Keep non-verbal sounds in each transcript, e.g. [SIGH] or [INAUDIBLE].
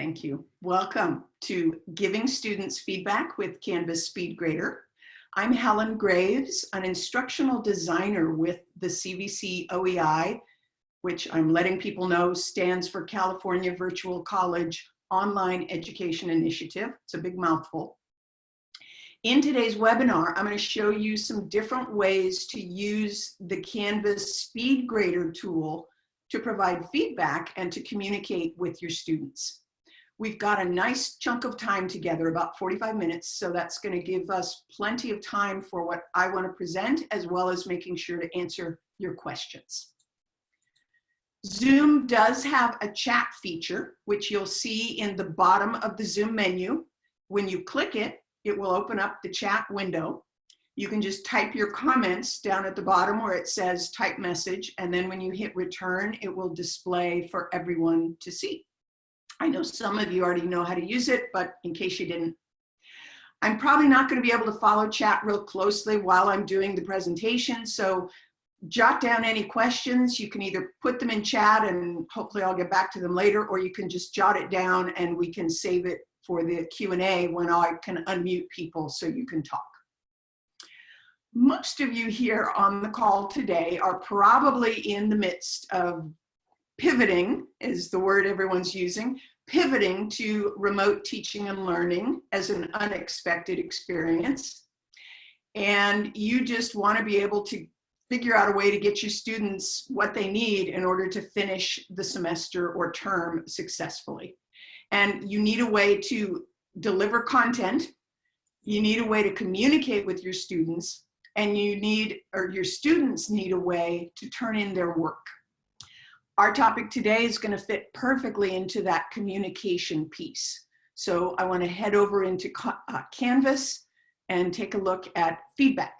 Thank you. Welcome to Giving Students Feedback with Canvas SpeedGrader. I'm Helen Graves, an instructional designer with the CVC OEI, which I'm letting people know stands for California Virtual College Online Education Initiative. It's a big mouthful. In today's webinar, I'm going to show you some different ways to use the Canvas SpeedGrader tool to provide feedback and to communicate with your students. We've got a nice chunk of time together, about 45 minutes, so that's going to give us plenty of time for what I want to present, as well as making sure to answer your questions. Zoom does have a chat feature, which you'll see in the bottom of the Zoom menu. When you click it, it will open up the chat window. You can just type your comments down at the bottom where it says type message, and then when you hit return, it will display for everyone to see. I know some of you already know how to use it, but in case you didn't, I'm probably not going to be able to follow chat real closely while I'm doing the presentation. So jot down any questions. You can either put them in chat and hopefully I'll get back to them later, or you can just jot it down and we can save it for the Q&A when I can unmute people so you can talk. Most of you here on the call today are probably in the midst of pivoting is the word everyone's using, pivoting to remote teaching and learning as an unexpected experience. And you just want to be able to figure out a way to get your students what they need in order to finish the semester or term successfully. And you need a way to deliver content, you need a way to communicate with your students, and you need, or your students need a way to turn in their work. Our topic today is going to fit perfectly into that communication piece. So I want to head over into uh, Canvas and take a look at feedback.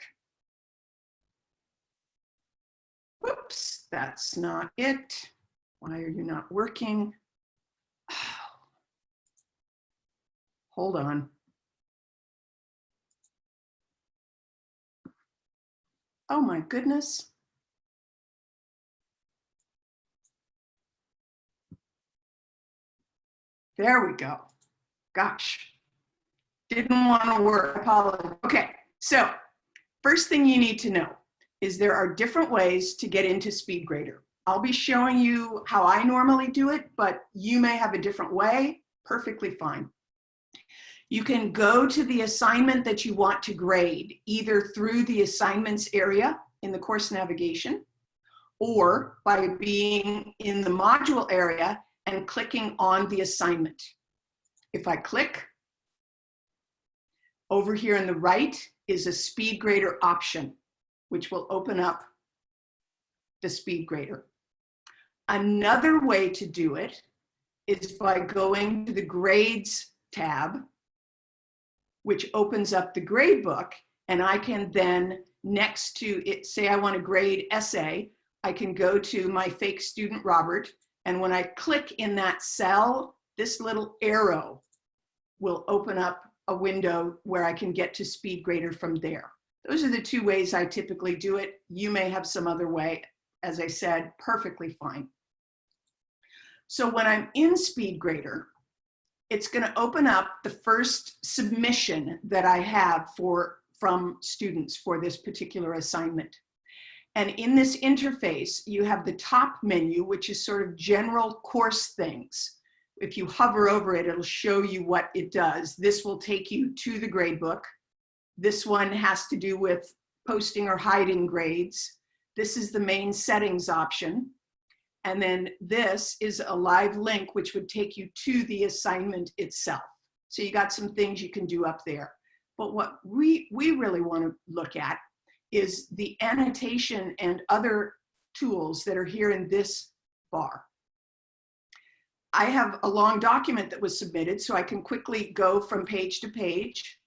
Whoops, that's not it. Why are you not working? [SIGHS] Hold on. Oh my goodness. There we go. Gosh, didn't want to work. Okay, so first thing you need to know is there are different ways to get into SpeedGrader. I'll be showing you how I normally do it, but you may have a different way, perfectly fine. You can go to the assignment that you want to grade, either through the assignments area in the course navigation, or by being in the module area and clicking on the assignment. If I click, over here on the right is a speed grader option, which will open up the speed grader. Another way to do it is by going to the grades tab, which opens up the grade book, and I can then next to it, say I want to grade essay, I can go to my fake student Robert and when I click in that cell, this little arrow will open up a window where I can get to SpeedGrader from there. Those are the two ways I typically do it. You may have some other way. As I said, perfectly fine. So when I'm in SpeedGrader, it's going to open up the first submission that I have for from students for this particular assignment. And in this interface, you have the top menu, which is sort of general course things. If you hover over it, it'll show you what it does. This will take you to the gradebook. This one has to do with posting or hiding grades. This is the main settings option. And then this is a live link, which would take you to the assignment itself. So you got some things you can do up there. But what we, we really want to look at is the annotation and other tools that are here in this bar. I have a long document that was submitted, so I can quickly go from page to page.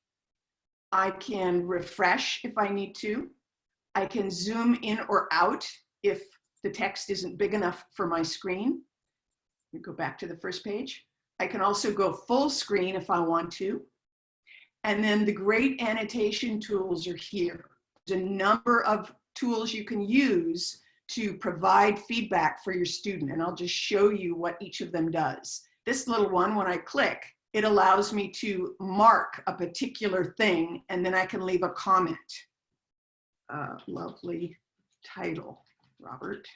I can refresh if I need to. I can zoom in or out if the text isn't big enough for my screen. Go back to the first page. I can also go full screen if I want to. And then the great annotation tools are here a number of tools you can use to provide feedback for your student. And I'll just show you what each of them does. This little one, when I click, it allows me to mark a particular thing and then I can leave a comment. Uh, lovely title, Robert.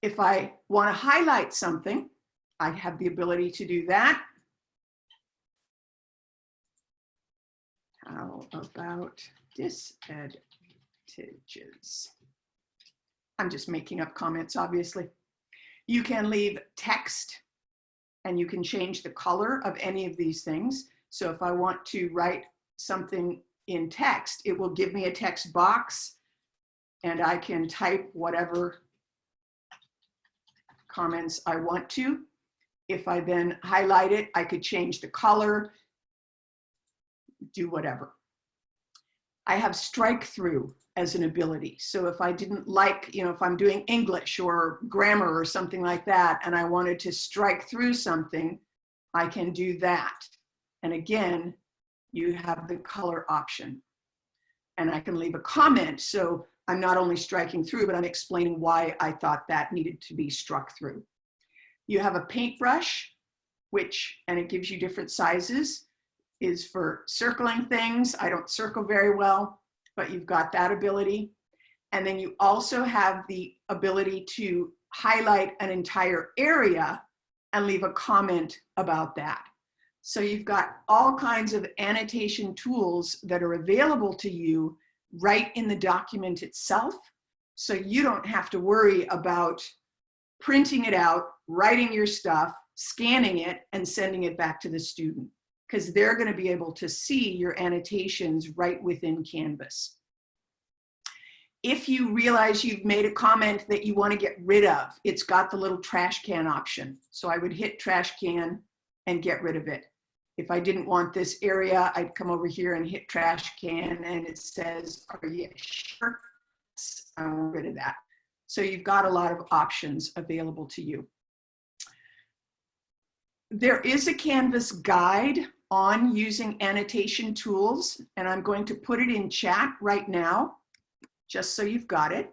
If I want to highlight something, I have the ability to do that. How about disadvantages? I'm just making up comments, obviously. You can leave text and you can change the color of any of these things. So if I want to write something in text, it will give me a text box and I can type whatever comments I want to. If I then highlight it, I could change the color, do whatever. I have strike through as an ability. So if I didn't like, you know, if I'm doing English or grammar or something like that, and I wanted to strike through something, I can do that. And again, you have the color option. And I can leave a comment. So I'm not only striking through, but I'm explaining why I thought that needed to be struck through. You have a paintbrush, which, and it gives you different sizes, is for circling things. I don't circle very well, but you've got that ability. And then you also have the ability to highlight an entire area and leave a comment about that. So you've got all kinds of annotation tools that are available to you right in the document itself. So you don't have to worry about printing it out, writing your stuff, scanning it, and sending it back to the student because they're going to be able to see your annotations right within Canvas. If you realize you've made a comment that you want to get rid of, it's got the little trash can option. So I would hit trash can and get rid of it. If I didn't want this area, I'd come over here and hit trash can and it says, are you sure? I'm rid of that. So you've got a lot of options available to you. There is a Canvas guide on using annotation tools, and I'm going to put it in chat right now, just so you've got it.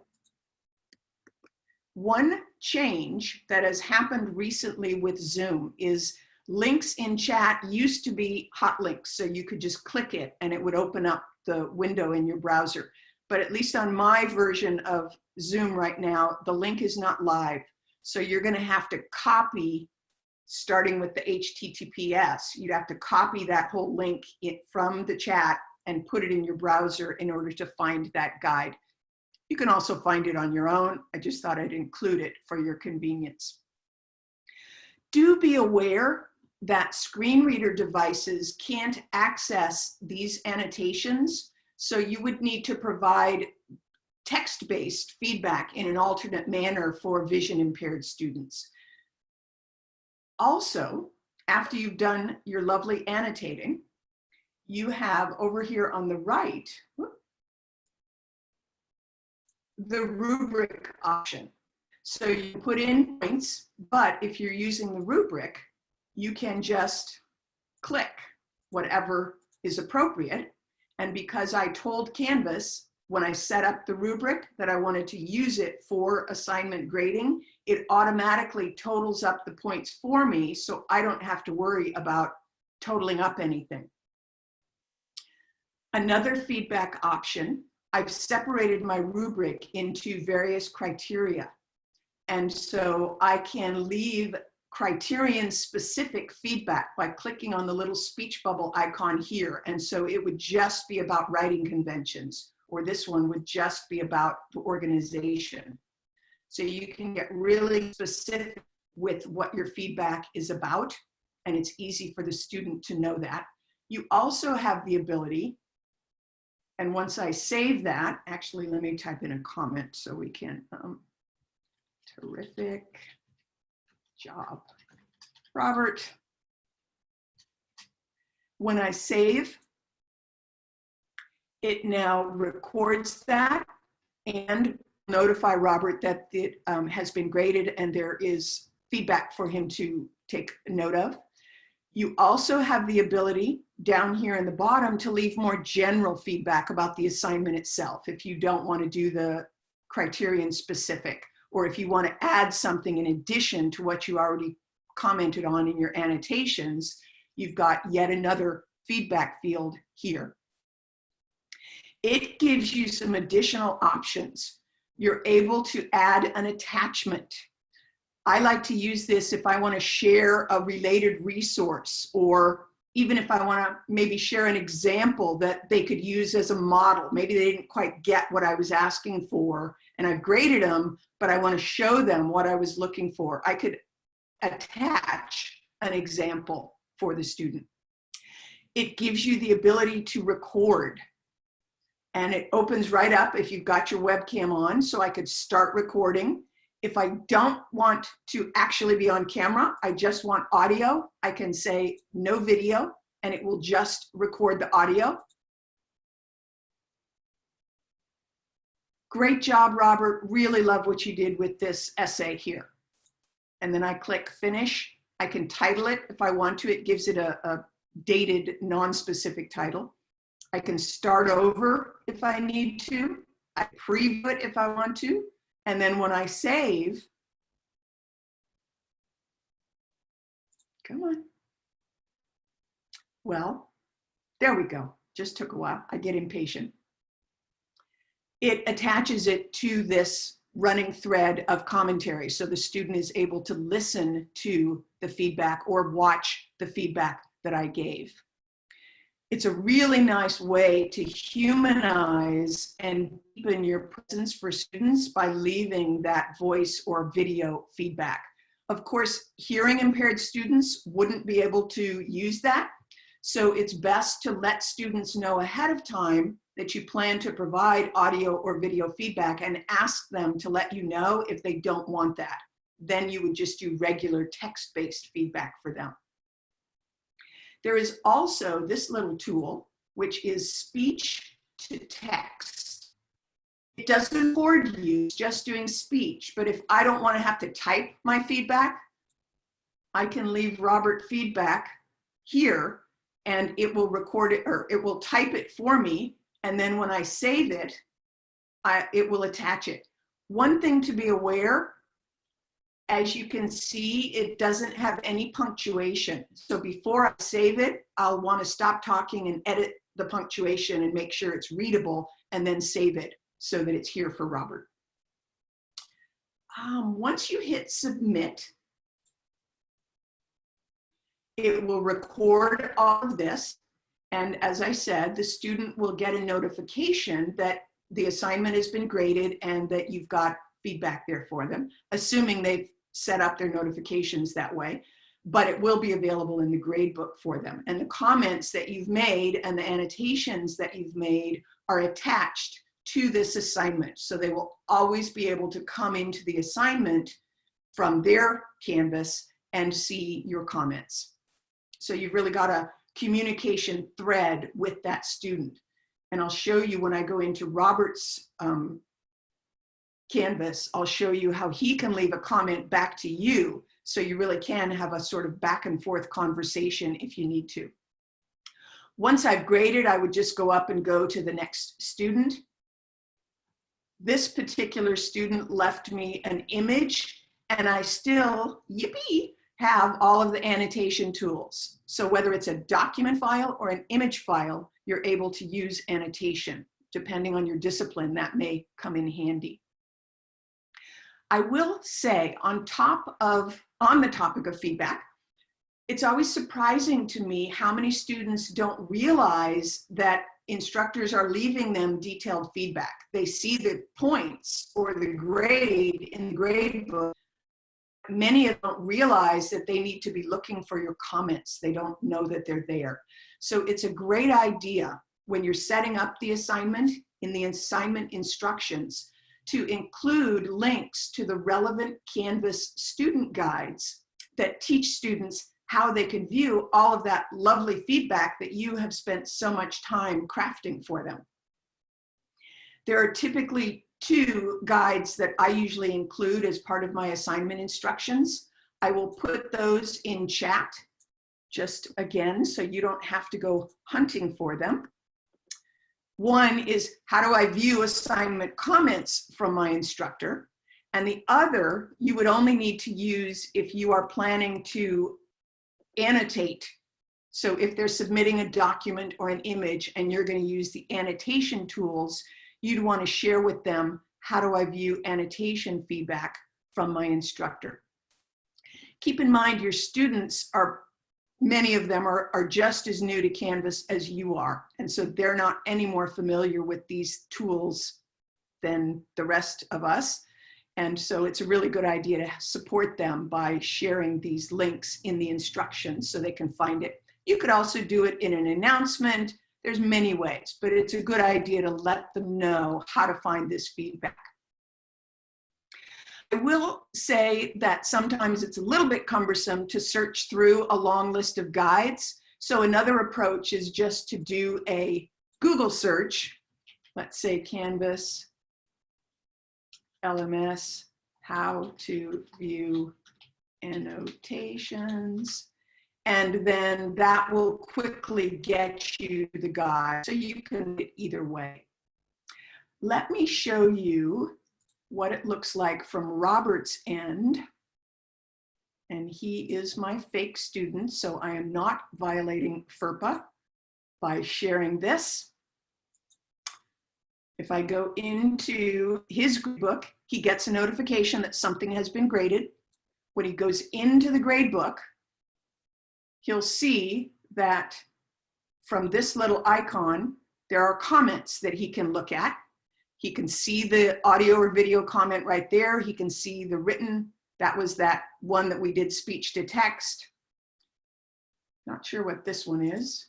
One change that has happened recently with Zoom is links in chat used to be hot links, so you could just click it and it would open up the window in your browser. But at least on my version of Zoom right now, the link is not live. So you're gonna have to copy, starting with the HTTPS, you'd have to copy that whole link from the chat and put it in your browser in order to find that guide. You can also find it on your own. I just thought I'd include it for your convenience. Do be aware that screen reader devices can't access these annotations. So you would need to provide text-based feedback in an alternate manner for vision impaired students. Also, after you've done your lovely annotating, you have over here on the right, the rubric option. So you put in points, but if you're using the rubric, you can just click whatever is appropriate. And because I told Canvas when I set up the rubric that I wanted to use it for assignment grading, it automatically totals up the points for me so I don't have to worry about totaling up anything. Another feedback option, I've separated my rubric into various criteria. And so I can leave criterion specific feedback by clicking on the little speech bubble icon here. And so it would just be about writing conventions, or this one would just be about the organization. So you can get really specific with what your feedback is about, and it's easy for the student to know that. You also have the ability, and once I save that, actually, let me type in a comment so we can, um, terrific job. Robert, when I save, it now records that and notify Robert that it um, has been graded and there is feedback for him to take note of. You also have the ability down here in the bottom to leave more general feedback about the assignment itself if you don't want to do the criterion specific or if you want to add something in addition to what you already commented on in your annotations, you've got yet another feedback field here. It gives you some additional options. You're able to add an attachment. I like to use this if I want to share a related resource or even if I want to maybe share an example that they could use as a model. Maybe they didn't quite get what I was asking for and I've graded them, but I want to show them what I was looking for. I could attach an example for the student. It gives you the ability to record and it opens right up if you've got your webcam on. So I could start recording. If I don't want to actually be on camera, I just want audio, I can say no video and it will just record the audio. Great job, Robert. Really love what you did with this essay here. And then I click finish. I can title it if I want to. It gives it a, a dated, non-specific title. I can start over if I need to. I preview it if I want to. And then when I save, come on. Well, there we go. Just took a while. I get impatient. It attaches it to this running thread of commentary. So the student is able to listen to the feedback or watch the feedback that I gave. It's a really nice way to humanize and deepen your presence for students by leaving that voice or video feedback. Of course, hearing impaired students wouldn't be able to use that. So it's best to let students know ahead of time that you plan to provide audio or video feedback and ask them to let you know if they don't want that. Then you would just do regular text-based feedback for them. There is also this little tool, which is speech to text. It doesn't record you, just doing speech. But if I don't want to have to type my feedback, I can leave Robert feedback here and it will record it or it will type it for me. And then when I save it, I, it will attach it. One thing to be aware as you can see, it doesn't have any punctuation. So before I save it, I'll want to stop talking and edit the punctuation and make sure it's readable and then save it so that it's here for Robert. Um, once you hit submit, it will record all of this. And as I said, the student will get a notification that the assignment has been graded and that you've got feedback there for them, assuming they've set up their notifications that way, but it will be available in the gradebook for them. And the comments that you've made and the annotations that you've made are attached to this assignment. So they will always be able to come into the assignment from their Canvas and see your comments. So you've really got a communication thread with that student. And I'll show you when I go into Robert's um, Canvas, I'll show you how he can leave a comment back to you. So you really can have a sort of back and forth conversation if you need to. Once I've graded, I would just go up and go to the next student. This particular student left me an image and I still, yippee, have all of the annotation tools. So whether it's a document file or an image file, you're able to use annotation. Depending on your discipline, that may come in handy. I will say on top of, on the topic of feedback, it's always surprising to me how many students don't realize that instructors are leaving them detailed feedback. They see the points or the grade in the grade book. Many of them don't realize that they need to be looking for your comments. They don't know that they're there. So it's a great idea when you're setting up the assignment in the assignment instructions to include links to the relevant Canvas student guides that teach students how they can view all of that lovely feedback that you have spent so much time crafting for them. There are typically two guides that I usually include as part of my assignment instructions. I will put those in chat just again so you don't have to go hunting for them. One is how do I view assignment comments from my instructor? And the other, you would only need to use if you are planning to annotate. So if they're submitting a document or an image and you're going to use the annotation tools, you'd want to share with them, how do I view annotation feedback from my instructor? Keep in mind your students are, many of them are, are just as new to Canvas as you are. And so they're not any more familiar with these tools than the rest of us. And so it's a really good idea to support them by sharing these links in the instructions so they can find it. You could also do it in an announcement. There's many ways, but it's a good idea to let them know how to find this feedback. I will say that sometimes it's a little bit cumbersome to search through a long list of guides. So another approach is just to do a Google search. Let's say Canvas LMS, how to view annotations. And then that will quickly get you the guide. So you can either way. Let me show you what it looks like from Robert's end. And he is my fake student, so I am not violating FERPA by sharing this. If I go into his book, he gets a notification that something has been graded. When he goes into the grade book, he'll see that from this little icon, there are comments that he can look at. He can see the audio or video comment right there. He can see the written. That was that one that we did speech to text. Not sure what this one is.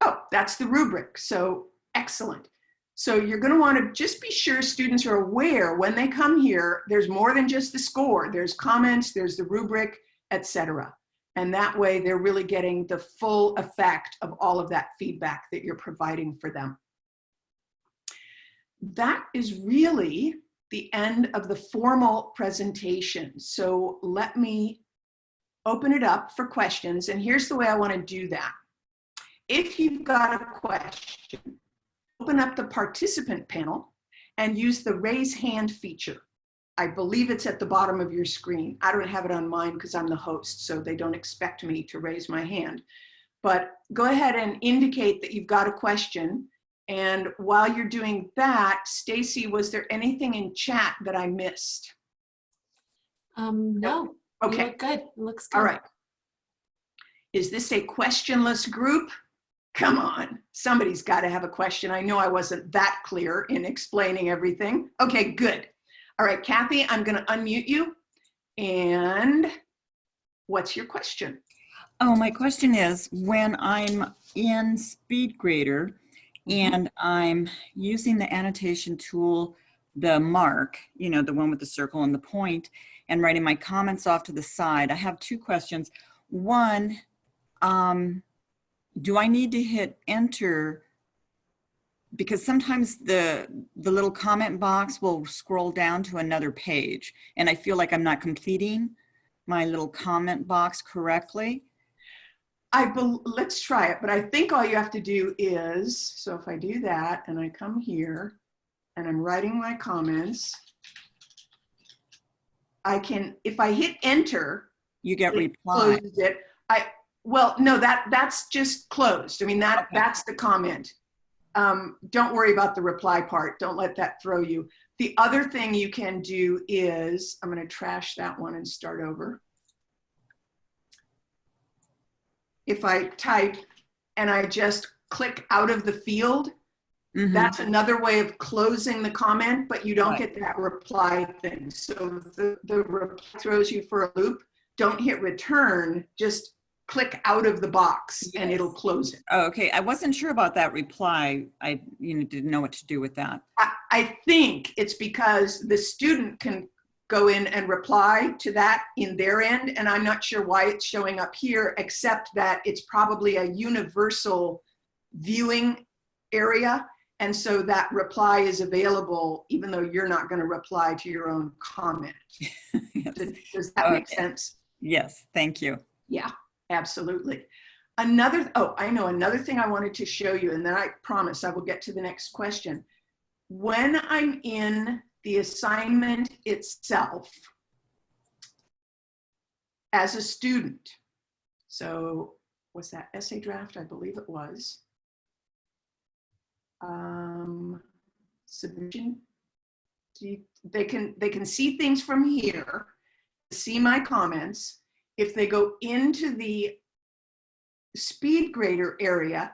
Oh, that's the rubric. So excellent. So you're going to want to just be sure students are aware when they come here, there's more than just the score. There's comments, there's the rubric, etc. And that way they're really getting the full effect of all of that feedback that you're providing for them that is really the end of the formal presentation. So let me open it up for questions. And here's the way I want to do that. If you've got a question, open up the participant panel and use the raise hand feature. I believe it's at the bottom of your screen. I don't have it on mine because I'm the host, so they don't expect me to raise my hand. But go ahead and indicate that you've got a question and while you're doing that, Stacy, was there anything in chat that I missed? Um, no. Okay. Look good. It looks good. All right. Is this a questionless group? Come on, somebody's got to have a question. I know I wasn't that clear in explaining everything. Okay, good. All right, Kathy, I'm going to unmute you. And what's your question? Oh, my question is when I'm in SpeedGrader. And I'm using the annotation tool, the mark, you know, the one with the circle and the point, and writing my comments off to the side. I have two questions. One, um, do I need to hit enter? Because sometimes the, the little comment box will scroll down to another page and I feel like I'm not completing my little comment box correctly. I let's try it, but I think all you have to do is, so if I do that and I come here and I'm writing my comments, I can, if I hit enter, you get reply. it. I, well, no, that that's just closed. I mean, that Okay. that's the comment. Um, don't worry about the reply part. Don't let that throw you. The other thing you can do is, I'm going to trash that one and start over. If I type and I just click out of the field, Mhm. that's another way of closing the comment, but you don't Right. get that reply thing. So the, the reply throws you for a loop. Don't hit return, just click out of the box and it'll close it. Oh, okay. I wasn't sure about that reply. I, you know, didn't know what to do with that. I, I think it's because the student can go in and reply to that in their end. And I'm not sure why it's showing up here, except that it's probably a universal viewing area. And so that reply is available even though you're not going to reply to your own comment. [LAUGHS] yes. Does, does that make sense? yes, thank you. Yeah, absolutely. Another, oh, I know another thing I wanted to show you, and then I promise I will get to the next question. When I'm in the assignment itself as a student. So was that essay draft? I believe it was. Um, submission. You- They can, they can see things from here, see my comments. If they go into the speed grader area,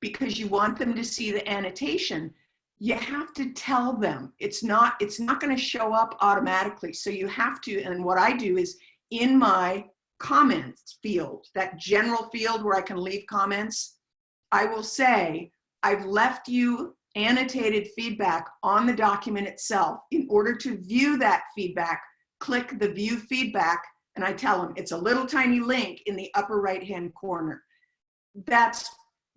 because you want them to see the annotation, you have to tell them. It's not, it's not gonna show up automatically. So you have to, and what I do is in my comments field, that general field where I can leave comments, I will say, I've left you annotated feedback on the document itself. In order to view that feedback, click the view feedback and I tell them it's a little tiny link in the upper right hand corner. That's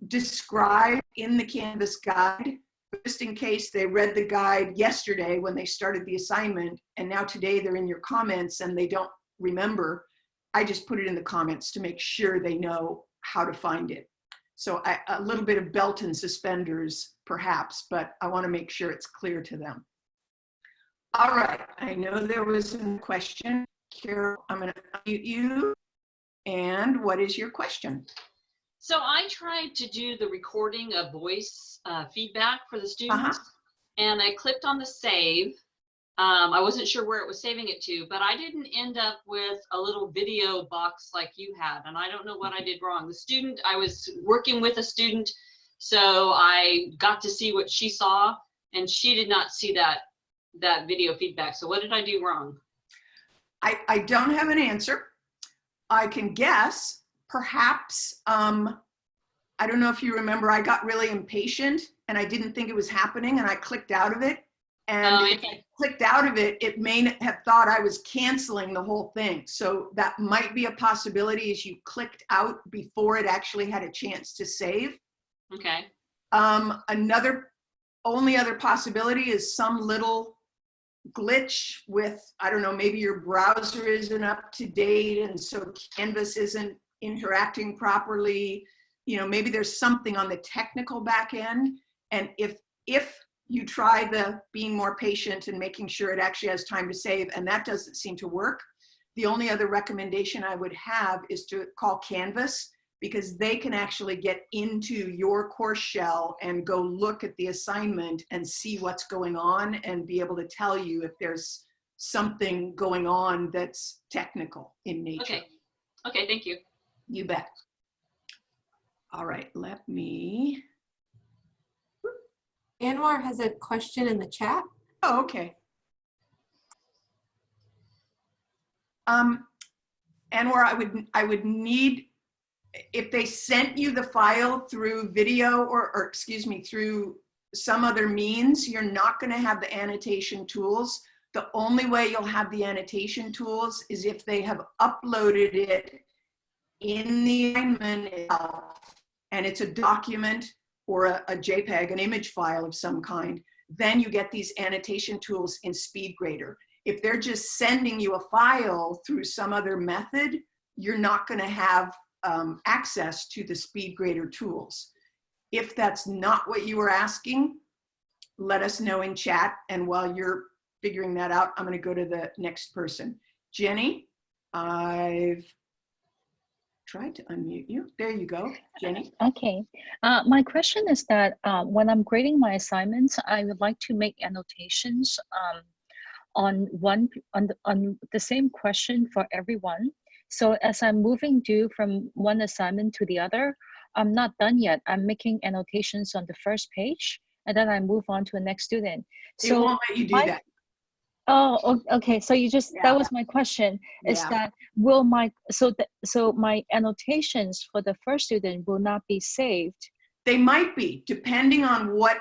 described in the Canvas guide, just in case they read the guide yesterday when they started the assignment and now today they're in your comments and they don't remember. I just put it in the comments to make sure they know how to find it. So I, a little bit of belt and suspenders perhaps, but I want to make sure it's clear to them. All right, I know there was a question. Carol, I'm going to unmute you. And what is your question? So I tried to do the recording of voice uh, feedback for the students, and I clicked on the save. Um, I wasn't sure where it was saving it to, but I didn't end up with a little video box like you had, and I don't know what I did wrong. The student, I was working with a student, so I got to see what she saw, and she did not see that that video feedback. So what did I do wrong? I, I don't have an answer. I can guess, perhaps, um, I don't know if you remember, I got really impatient and I didn't think it was happening and I clicked out of it. And Oh, if I clicked out of it, it may have thought I was canceling the whole thing. So that might be a possibility is you clicked out before it actually had a chance to save. Okay. Um, another, only other possibility is some little glitch with, I don't know, maybe your browser isn't up to date and so Canvas isn't interacting properly. You know, maybe there's something on the technical back end. And if, if you try the being more patient and making sure it actually has time to save and that doesn't seem to work, the only other recommendation I would have is to call Canvas because they can actually get into your course shell and go look at the assignment and see what's going on and be able to tell you if there's something going on that's technical in nature. Okay. Okay. Thank you. You bet. All right, let me, Anwar has a question in the chat. oh, okay. Um, Anwar, I would, I would need, if they sent you the file through video or, or excuse me, through some other means, you're not gonna have the annotation tools. The only way you'll have the annotation tools is if they have uploaded it in the assignment itself, and it's a document or a, a JPEG, an image file of some kind, then you get these annotation tools in SpeedGrader. If they're just sending you a file through some other method, you're not gonna have um, access to the SpeedGrader tools. If that's not what you were asking, let us know in chat. And while you're figuring that out, I'm gonna go to the next person. Jenny, I've tried to unmute you. There you go, Jenny. Okay, uh, my question is that uh, when I'm grading my assignments, I would like to make annotations um, on one on the, on the same question for everyone. So as I'm moving due from one assignment to the other, I'm not done yet. I'm making annotations on the first page, and then I move on to the next student. It So won't let you do my- that. Oh, okay. So you just, Yeah. that was my question, is Yeah. that will my, so, the- so my annotations for the first student will not be saved? They might be, depending on what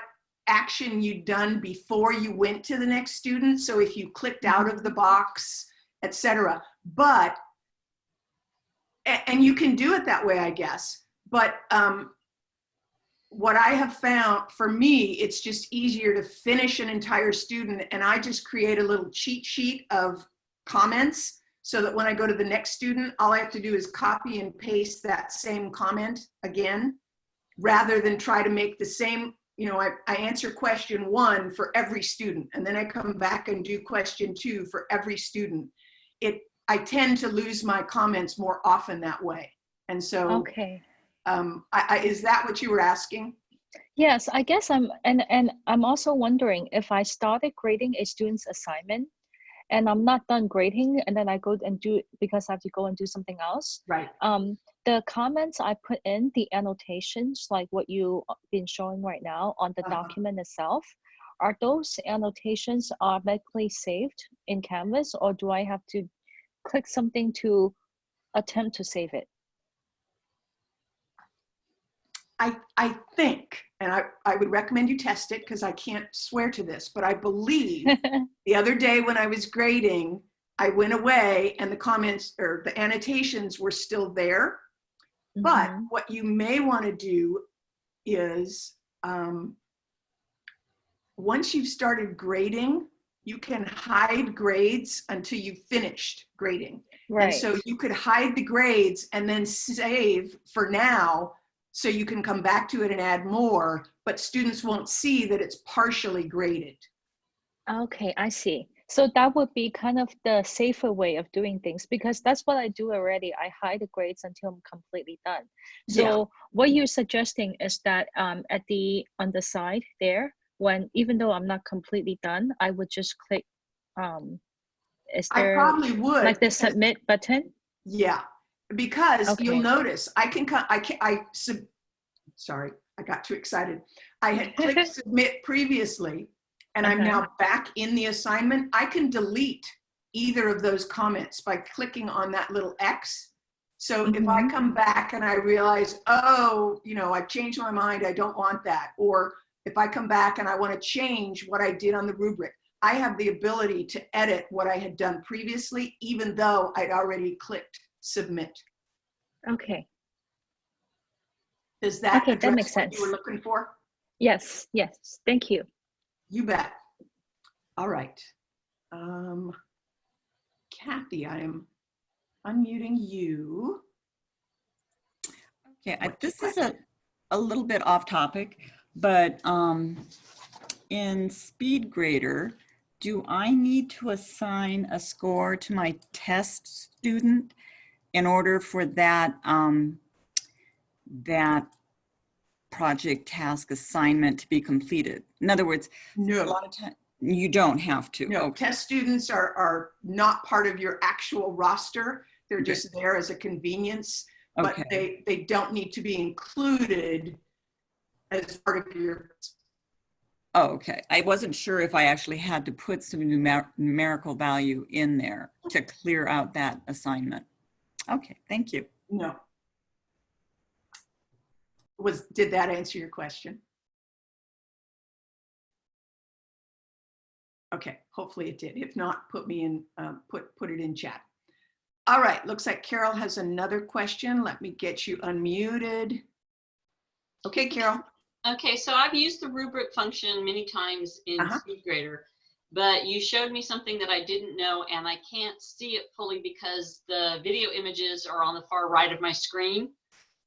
action you'd done before you went to the next student. So if you clicked out of the box, et cetera. But, and you can do it that way, I guess. But um, what I have found, for me, it's just easier to finish an entire student and I just create a little cheat sheet of comments so that when I go to the next student, all I have to do is copy and paste that same comment again rather than try to make the same you know, I, I answer question one for every student, and then I come back and do question two for every student. It, I tend to lose my comments more often that way. And so, Okay. Um, I, I, is that what you were asking? Yes, I guess I'm, and, and I'm also wondering if I started grading a student's assignment and I'm not done grading and then I go and do it because I have to go and do something else. Right. Um, the comments I put in, the annotations, like what you've been showing right now on the Uh-huh. document itself, are those annotations automatically saved in Canvas or do I have to click something to attempt to save it? I, I think, and I, I would recommend you test it because I can't swear to this, but I believe [LAUGHS] the other day when I was grading, I went away and the comments or the annotations were still there. But Mhm. what you may want to do is, um, once you've started grading, you can hide grades until you've finished grading. And Right. so you could hide the grades and then save for now, so you can come back to it and add more, but students won't see that it's partially graded. Okay, I see. So that would be kind of the safer way of doing things because that's what I do already. I hide the grades until I'm completely done. Yeah. So what you're suggesting is that um, at the on the side there, when even though I'm not completely done, I would just click. Um, is I there probably would. like the submit button? Yeah, because you'll notice I can, co- I can, I, sub. sorry, I got too excited. I had [LAUGHS] clicked submit previously and I'm Uh-huh. now back in the assignment. I can delete either of those comments by clicking on that little X. So if I Mhm. come back and I realize, oh, you know, I've changed my mind, I don't want that. Or if I come back and I want to change what I did on the rubric, I have the ability to edit what I had done previously, even though I'd already clicked submit. Okay. Does that Okay, that address makes what you were sense. looking for? Yes. Yes. Thank you. You bet. All right. Um, Kathy, I am unmuting you. Okay, I, this is a, a little bit off topic, but um, in Speed Grader, do I need to assign a score to my test student in order for that, um, that project task assignment to be completed? In other words, no. a lot of time, you don't have to. no, Okay. test students are, are not part of your actual roster. They're Okay. just there as a convenience, but Okay. they, they don't need to be included as part of your, Oh, okay. I wasn't sure if I actually had to put some numer- numerical value in there to clear out that assignment. Okay, thank you. no. Was, did that answer your question? Okay, hopefully it did. If not, put me in, uh, put, put it in chat. All right, looks like Carol has another question. Let me get you unmuted. Okay, Carol. Okay, so I've used the rubric function many times in Uh-huh. SpeedGrader, but you showed me something that I didn't know and I can't see it fully because the video images are on the far right of my screen.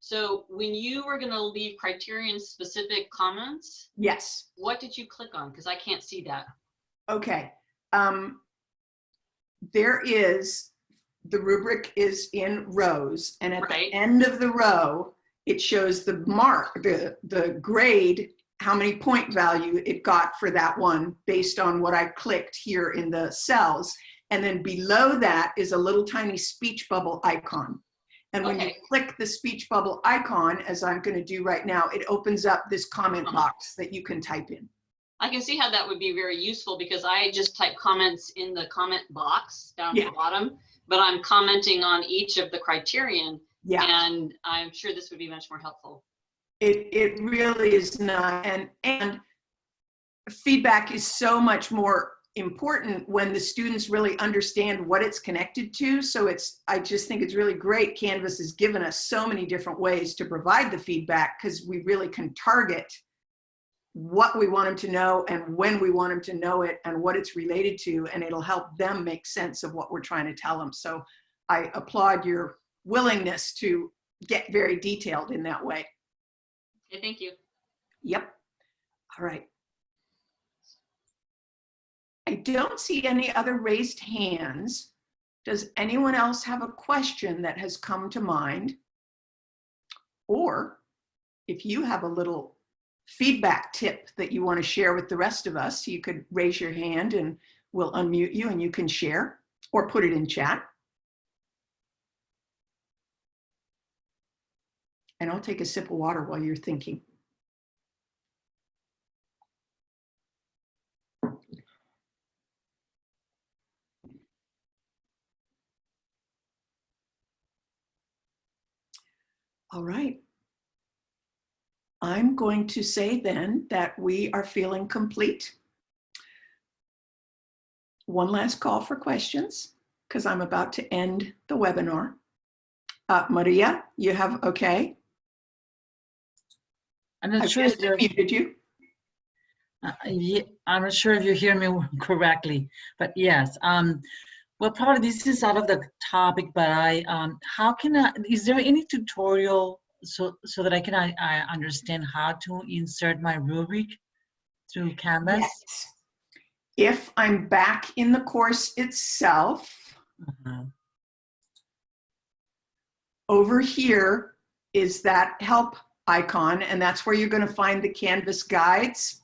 So when you were gonna leave criterion specific comments, Yes, what did you click on? Because I can't see that. okay. Um, there is, the rubric is in rows and at Right. the end of the row, it shows the mark, the, the grade, how many point value it got for that one based on what I clicked here in the cells. And then below that is a little tiny speech bubble icon. And when you click the speech bubble icon, as I'm gonna do right now, it opens up this comment Uh-huh. box that you can type in. I can see how that would be very useful because I just type comments in the comment box down at the bottom, but I'm commenting on each of the criterion Yeah. and I'm sure this would be much more helpful. It, it really is not, and, and feedback is so much more important when the students really understand what it's connected to. So it's, I just think it's really great Canvas has given us so many different ways to provide the feedback because we really can target what we want them to know and when we want them to know it and what it's related to, and it'll help them make sense of what we're trying to tell them. So I applaud your willingness to get very detailed in that way. Okay, thank you. Yep. All right. I don't see any other raised hands. Does anyone else have a question that has come to mind? Or if you have a little feedback tip that you want to share with the rest of us, you could raise your hand and we'll unmute you and you can share or put it in chat. And I'll take a sip of water while you're thinking. All right. I'm going to say then that we are feeling complete. One last call for questions because I'm about to end the webinar. Uh, Maria, you have okay? I'm I not sure if just you're, muted you. uh, ye- I'm not sure if you hear me [LAUGHS] correctly, but yes. Um, well, probably this is out of the topic, but I, um, how can I, is there any tutorial so, so that I can, I, I understand how to insert my rubric through Canvas? Yes. If I'm back in the course itself, Uh-huh. over here is that help icon, and that's where you're going to find the Canvas guides.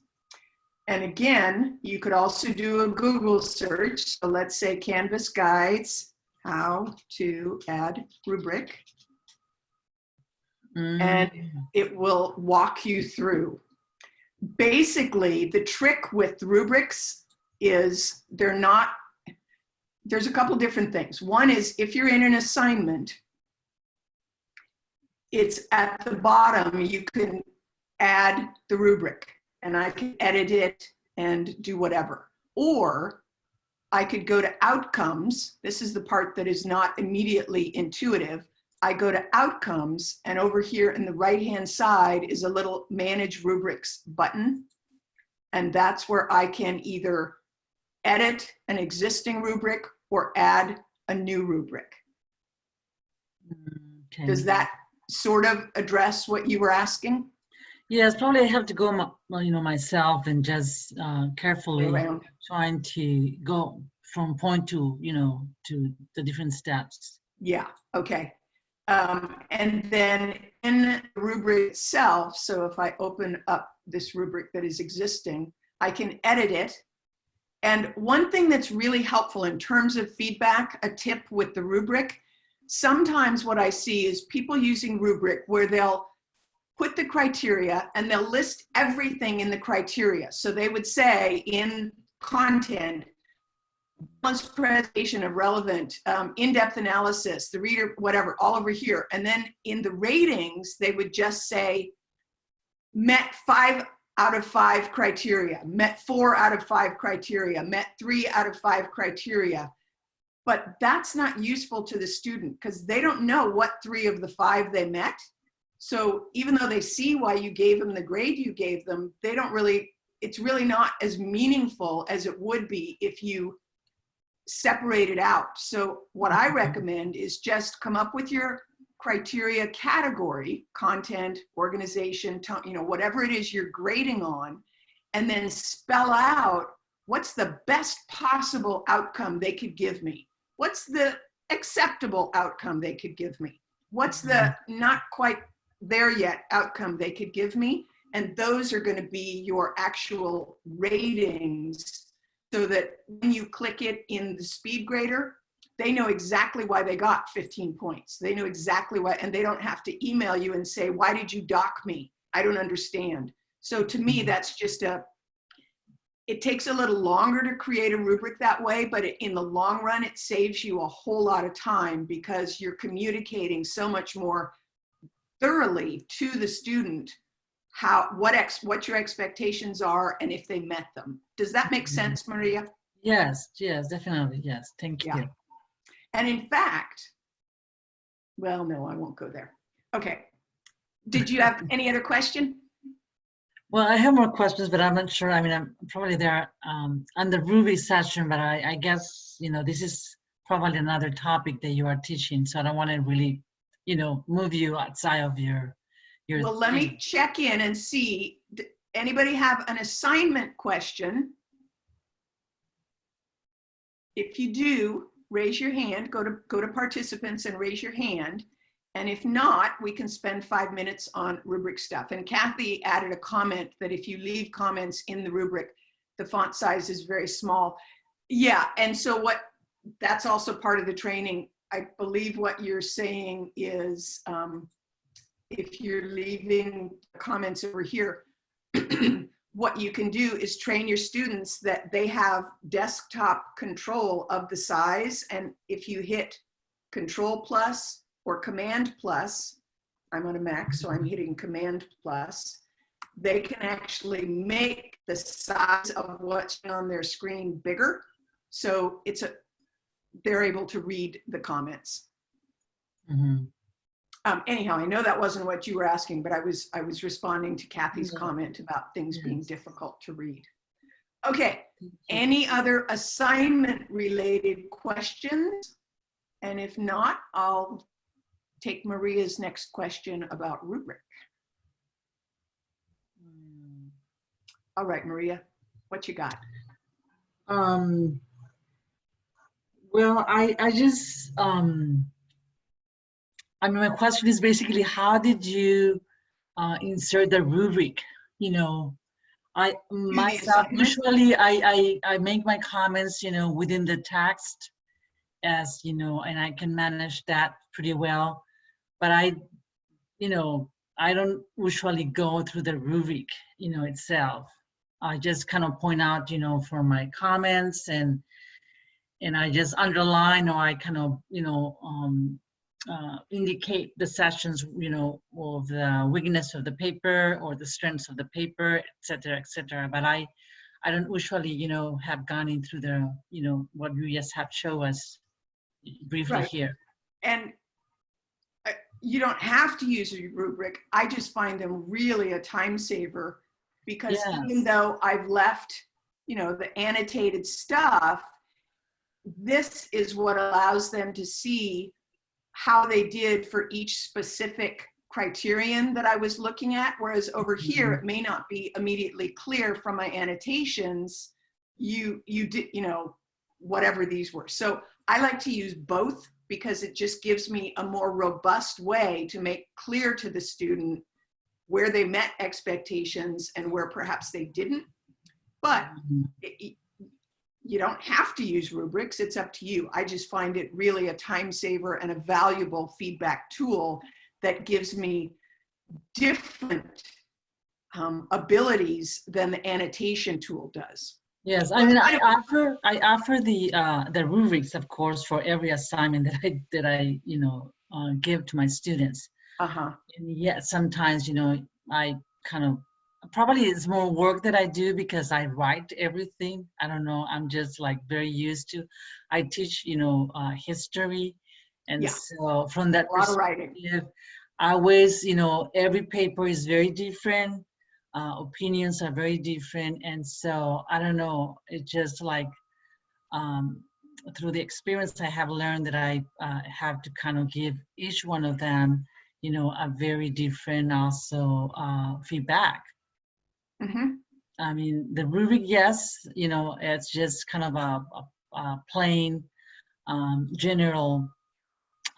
And again, you could also do a Google search. So let's say Canvas guides, how to add rubric. And Mm, it will walk you through. Basically, the trick with rubrics is they're not, there's a couple different things. One is if you're in an assignment, it's at the bottom, you can add the rubric and I can edit it and do whatever. Or I could go to outcomes. This is the part that is not immediately intuitive. I go to outcomes and over here in the right hand side is a little manage rubrics button. And that's where I can either edit an existing rubric or add a new rubric. Mm, okay. Does that sort of address what you were asking? Yes, probably I have to go, my- you know, myself and just uh, carefully Around. trying to go from point to, you know, to the different steps. Yeah, okay. Um, and then in the rubric itself, so if I open up this rubric that is existing, I can edit it. And one thing that's really helpful in terms of feedback, a tip with the rubric, sometimes what I see is people using rubric where they'll put the criteria and they'll list everything in the criteria. So they would say in content, balanced presentation of relevant, um, in-depth analysis, the reader, whatever, all over here. And then in the ratings, they would just say, met five out of five criteria, met four out of five criteria, met three out of five criteria. But that's not useful to the student because they don't know what three of the five they met. So even though they see why you gave them the grade you gave them, they don't really, it's really not as meaningful as it would be if you separate it out. So what I mm-hmm. recommend is just come up with your criteria category, content, organization, tone, you know, whatever it is you're grading on, and then spell out what's the best possible outcome they could give me. What's the acceptable outcome they could give me? What's the mm-hmm. not quite there yet outcome they could give me? And those are going to be your actual ratings so that when you click it in the speed grader, they know exactly why they got 15 points. They know exactly why, and they don't have to email you and say, why did you dock me? I don't understand. So to me, mm-hmm. that's just a, it takes a little longer to create a rubric that way, but in the long run, it saves you a whole lot of time because you're communicating so much more thoroughly to the student how, what ex, what your expectations are and if they met them. Does that make Mhm. sense, Maria? Yes, yes, definitely. Yes, thank you. Yeah. you. And in fact, well, no, I won't go there. Okay. Did you have any other question? Well, I have more questions, but I'm not sure. I mean, I'm probably there um, on the Ruby session, but I, I guess, you know, this is probably another topic that you are teaching. So I don't want to really, you know, move you outside of your, your. Well, let me check in and see. Anybody have an assignment question? If you do, raise your hand, go to, go to participants and raise your hand. And if not, we can spend five minutes on rubric stuff. And Kathy added a comment that if you leave comments in the rubric, the font size is very small. Yeah, and so what, that's also part of the training. I believe what you're saying is um, if you're leaving comments over here, [CLEARS THROAT] what you can do is train your students that they have desktop control of the size. And if you hit control plus or command plus, I'm on a Mac, so I'm hitting command plus, they can actually make the size of what's on their screen bigger. So it's a, they're able to read the comments. Mhm. Um, anyhow, I know that wasn't what you were asking, but I was, I was responding to Kathy's Yeah. comment about things being difficult to read. Okay, any other assignment related questions? And if not, I'll take Maria's next question about rubric. Mm. All right, Maria, what you got? Um, well, I, I just, um, I mean, my question is basically, how did you uh, insert the rubric? You know, I myself usually I, I I make my comments, you know, within the text, as you know, and I can manage that pretty well. But I, you know, I don't usually go through the rubric, you know, itself. I just kind of point out, you know, for my comments and and I just underline or I kind of, you know, um, uh, indicate the sessions, you know, of the weakness of the paper or the strengths of the paper, et cetera, et cetera. But I, I don't usually, you know, have gone in through the, you know, what you just have show us briefly Right. here. And you don't have to use a rubric. I just find them really a time saver because even though I've left, you know, the annotated stuff, this is what allows them to see how they did for each specific criterion that I was looking at. Whereas over mm-hmm. here, it may not be immediately clear from my annotations, you, you did, you know, whatever these were. So I like to use both because it just gives me a more robust way to make clear to the student where they met expectations and where perhaps they didn't. But Mhm. it- it- you don't have to use rubrics, it's up to you. I just find it really a time saver and a valuable feedback tool that gives me different um, abilities than the annotation tool does. Yes, I mean, I offer, I offer the, uh, the rubrics, of course, for every assignment that I, that I, you know, uh, give to my students. Uh-huh, And yet sometimes, you know, I kind of, probably it's more work that I do because I write everything. I don't know, I'm just like very used to, I teach, you know, uh, history. And Yeah. so from that a lot of writing. perspective, I always, you know, every paper is very different. Uh, opinions are very different. And so I don't know, it just like, um, through the experience I have learned that I uh, have to kind of give each one of them, you know, a very different also uh, feedback. Mhm. I mean, the rubric, yes, you know, it's just kind of a, a, a plain, um, general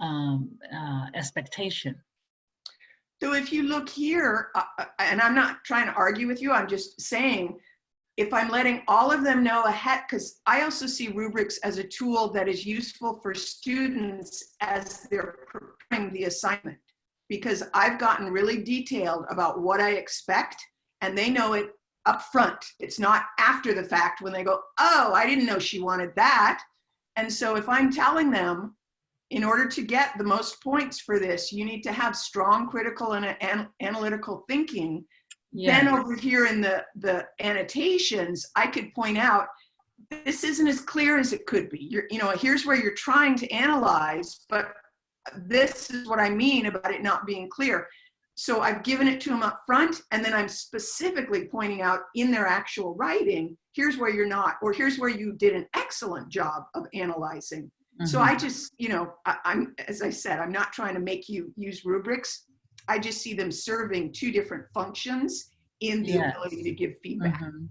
um, uh, expectation. So if you look here, uh, uh, and I'm not trying to argue with you, I'm just saying, if I'm letting all of them know ahead, because I also see rubrics as a tool that is useful for students as they're preparing the assignment. Because I've gotten really detailed about what I expect and they know it up front. It's not after the fact when they go, oh, I didn't know she wanted that. And so if I'm telling them, in order to get the most points for this, you need to have strong critical and an analytical thinking. Then over here in the, the annotations, I could point out, this isn't as clear as it could be. You're, you know, here's where you're trying to analyze, but this is what I mean about it not being clear. So I've given it to them up front, and then I'm specifically pointing out in their actual writing, here's where you're not, or here's where you did an excellent job of analyzing. So mhm. I just, you know, I, I'm, as I said, I'm not trying to make you use rubrics. I just see them serving two different functions in the Yes. ability to give feedback. Mhm.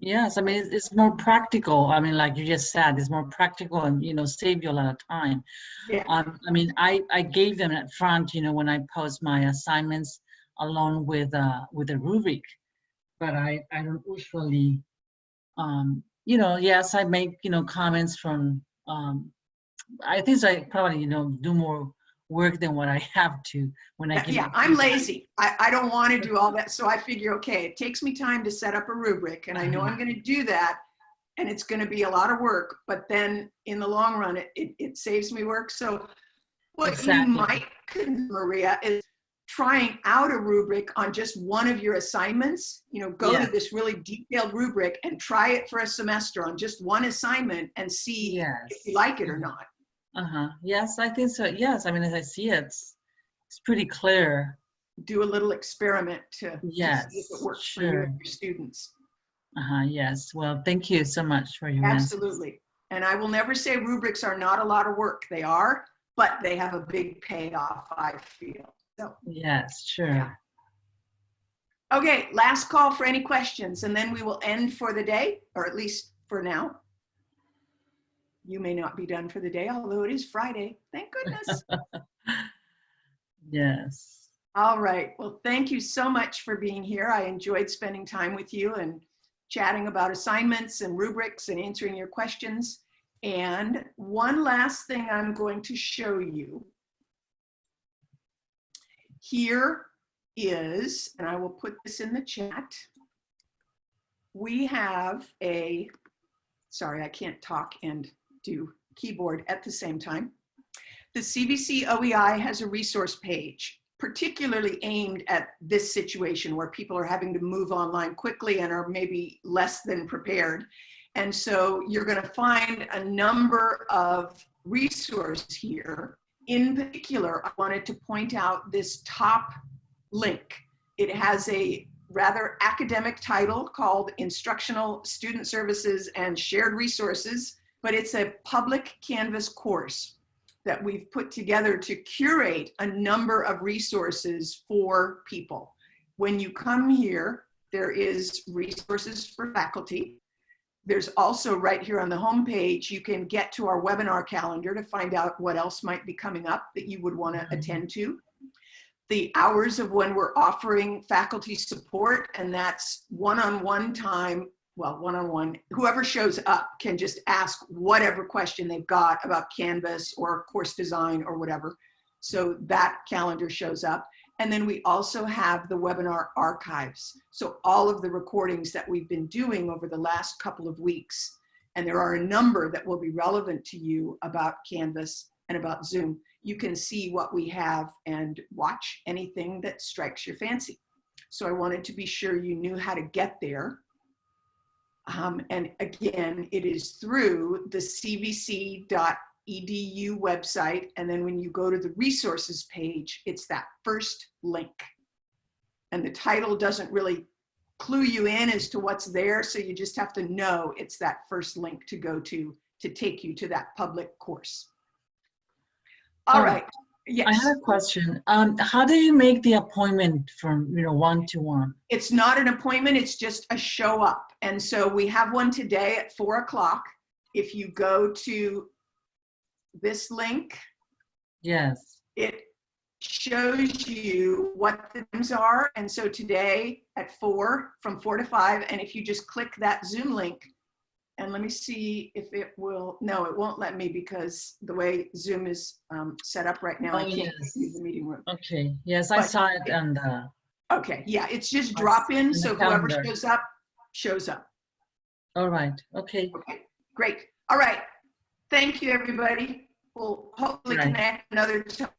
Yes, I mean, it's, it's more practical. I mean, like you just said, it's more practical and, you know, save you a lot of time. Yeah. Um, I mean, I, I gave them at front, you know, when I post my assignments along with, uh, with a rubric. But I, I don't usually, um, you know, yes, I make, you know, comments from, um, I think I probably, you know, do more work than what I have to when I can. Yeah, I'm lazy. I, I don't want to do all that. So I figure, okay, it takes me time to set up a rubric and I know I'm going to do that. And it's going to be a lot of work, but then in the long run, it, it, it saves me work. So what you might, Maria, is trying out a rubric on just one of your assignments. You know, go Yeah. to this really detailed rubric and try it for a semester on just one assignment and see Yes. if you like it or not. Uh-huh. Yes, I think so. Yes, I mean, as I see it, it's, it's pretty clear. Do a little experiment to, to see if it works for you sure. and your students. Uh-huh, yes. Well, thank you so much for your. Absolutely. And I will never say rubrics are not a lot of work. They are, but they have a big payoff, I feel. So, Yes, sure. okay, last call for any questions, and then we will end for the day, or at least for now. You may not be done for the day, although it is Friday. Thank goodness. [LAUGHS] Yes. All right. Well, thank you so much for being here. I enjoyed spending time with you and chatting about assignments and rubrics and answering your questions. And one last thing I'm going to show you. Here is, and I will put this in the chat. We have a, sorry, I can't talk and do keyboard at the same time. The CVC OEI has a resource page particularly aimed at this situation where people are having to move online quickly and are maybe less than prepared. And so you're going to find a number of resources here. In particular, I wanted to point out this top link. It has a rather academic title called Instructional Student Services and Shared Resources, but it's a public Canvas course that we've put together to curate a number of resources for people. When you come here, there is resources for faculty. There's also right here on the homepage, you can get to our webinar calendar to find out what else might be coming up that you would want to mm-hmm. attend to. The hours of when we're offering faculty support, and that's one-on-one time well, one-on-one, whoever shows up can just ask whatever question they've got about Canvas or course design or whatever. So that calendar shows up. And then we also have the webinar archives. So all of the recordings that we've been doing over the last couple of weeks, and there are a number that will be relevant to you about Canvas and about Zoom. You can see what we have and watch anything that strikes your fancy. So I wanted to be sure you knew how to get there. Um, and again, it is through the cvc.edu website. And then when you go to the resources page, it's that first link. And the title doesn't really clue you in as to what's there. So you just have to know it's that first link to go to to take you to that public course. All right. I Yes. have a question. Um, how do you make the appointment from, you know, one to one? It's not an appointment, it's just a show up. And so we have one today at four o'clock. If you go to this link, Yes. it shows you what the times are. And so today at four, from four to five, and if you just click that Zoom link, and let me see if it will, no, it won't let me because the way Zoom is um, set up right now, I Oh, can't yes. use the meeting room. Okay. Yes, I saw it on the, Okay, yeah, it's just drop in, in so whoever shows up, shows up. all right. Okay. Okay, great. All right. Thank you, everybody. We'll hopefully Right. connect another time.